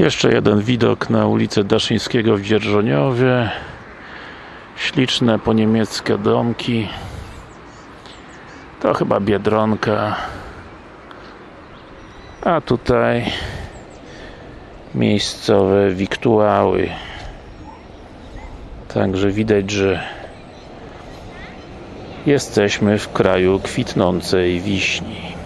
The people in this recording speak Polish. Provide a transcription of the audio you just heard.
Jeszcze jeden widok na ulicę Daszyńskiego w Dzierżoniowie. Śliczne po niemieckie domki. To chyba Biedronka. A tutaj miejscowe wiktuały. Także widać, że jesteśmy w kraju kwitnącej wiśni.